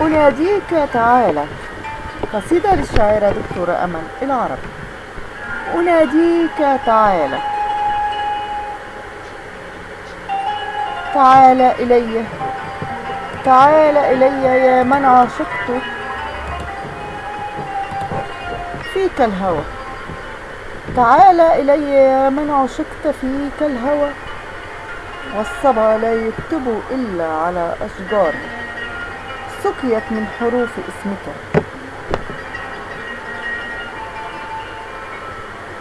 أناديك تعالى قصيدة للشاعرة دكتورة أمل العربي أناديك تعالى تعال إلي. تعال إلي يا من عاشقت فيك الهوى. تعال إلي يا من عشقت فيك الهوى. والصبا لا يكتب إلا على أشجار. سقيت من حروف اسمك.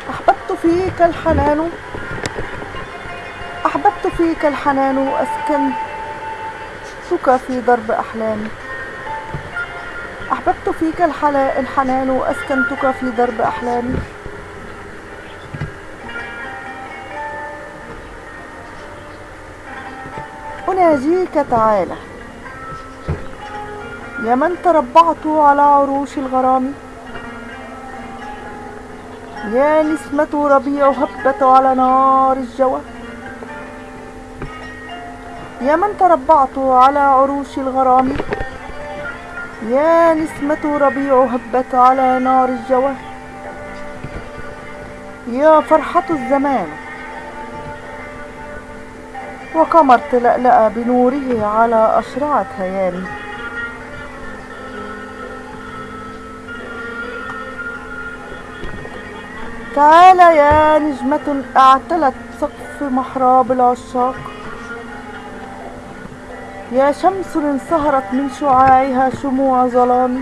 أحببت فيك الحنان. أحببت فيك الحنان وأسكنتك في درب أحلامي أحببت فيك الحنان وأسكنتك في درب أحلامي أناجيك تعالى. يا من تربعت على عروش الغرام. يا نسمة ربيع هبت على نار الجوى. يا من تربعت على عروش الغرام. يا نسمة ربيع هبت على نار الجوى. يا فرحة الزمان. وقمر تلألأ بنوره على أشرعة هيامي تعال يا نجمة اعتلت سقف محراب العشاق. يا شمس انصهرت من شعاعها شموع ظلام.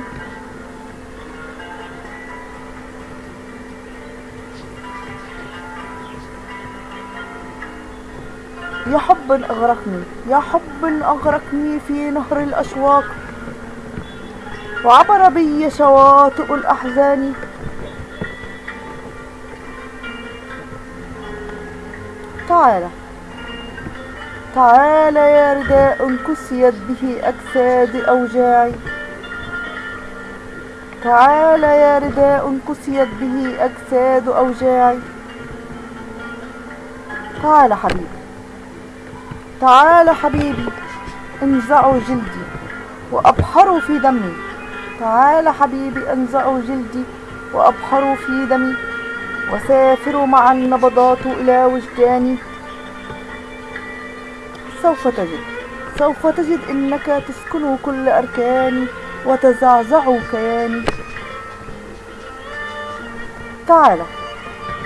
يا حب أغرقني يا حب أغرقني في نهر الأشواق. وعبر بي شواطئ الأحزان. تعال تعال يا رداء كسيت به أجساد أوجاعي. تعال يا رداء كسيت به أجساد أوجاعي. تعال حبيبي. تعال حبيبي انزعوا جلدي وأبحروا في دمي. تعال حبيبي انزعوا جلدي وأبحروا في دمي. وسافروا مع النبضات إلى وجداني. سوف تجد سوف تجد إنك تسكن كل أركاني وتزعزع كياني. تعال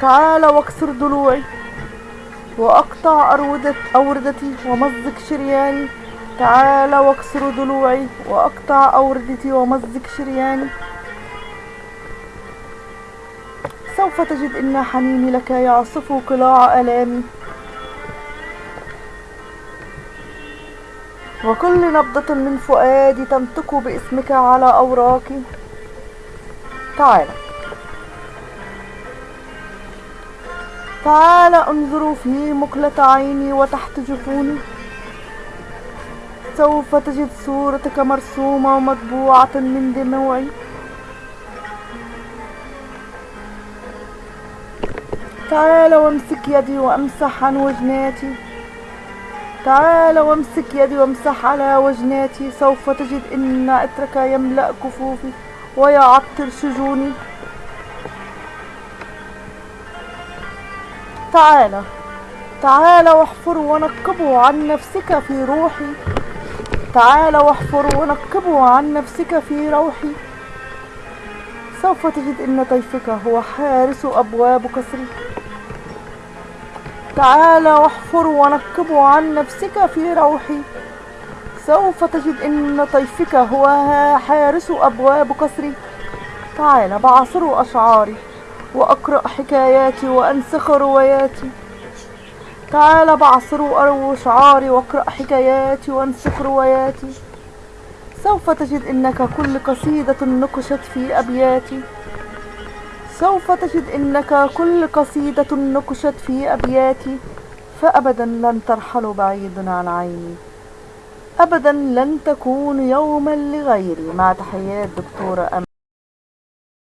تعال واكسر ضلوعي. وأقطع أرودة أوردتي ومزق شرياني. تعال واكسر ضلوعي. وأقطع أوردتي ومزق شرياني. سوف تجد إن حنيني لك يعصف قلاع ألامي وكل نبضة من فؤادي تنطق باسمك على أوراقي. تعال. تعال انظروا في مقلة عيني وتحت جفوني. سوف تجد صورتك مرسومة ومطبوعة من دموعي. تعال وامسك يدي وامسح عن وجناتي. تعال وامسك يدي وامسح على وجناتي. سوف تجد إن عطرك يملأ كفوفي ويعطر شجوني. تعال تعال واحفر ونقبه عن نفسك في روحي. تعال واحفر ونقبه عن نفسك في روحي. سوف تجد إن طيفك هو حارس أبواب قصري تعال واحفر ونقبه عن نفسك في روحي. سوف تجد إن طيفك هو حارس أبواب قصري تعال بعصر أشعاري. وأقرأ حكاياتي وأنسخ رواياتي. تعال بعصر اشعاري واقرأ حكاياتي وأنسخ رواياتي. سوف تجد إنك كل قصيدة نقشت في أبياتي. سوف تجد إنك كل قصيدة نقشت في أبياتي. فأبدا لن ترحل بعيد عن عيني. أبدا لن تكون يوما لغيري. مع تحيات دكتورة أم